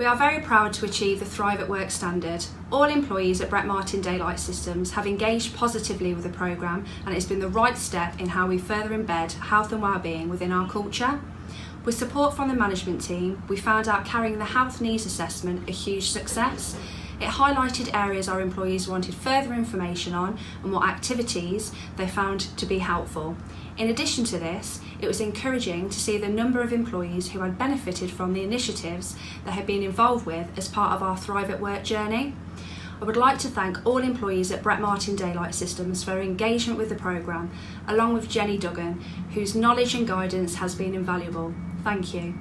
We are very proud to achieve the Thrive at Work standard. All employees at Brett Martin Daylight Systems have engaged positively with the programme and it's been the right step in how we further embed health and wellbeing within our culture. With support from the management team, we found out carrying the health needs assessment a huge success. It highlighted areas our employees wanted further information on and what activities they found to be helpful. In addition to this, it was encouraging to see the number of employees who had benefited from the initiatives they had been involved with as part of our Thrive at Work journey. I would like to thank all employees at Brett Martin Daylight Systems for their engagement with the programme, along with Jenny Duggan, whose knowledge and guidance has been invaluable. Thank you.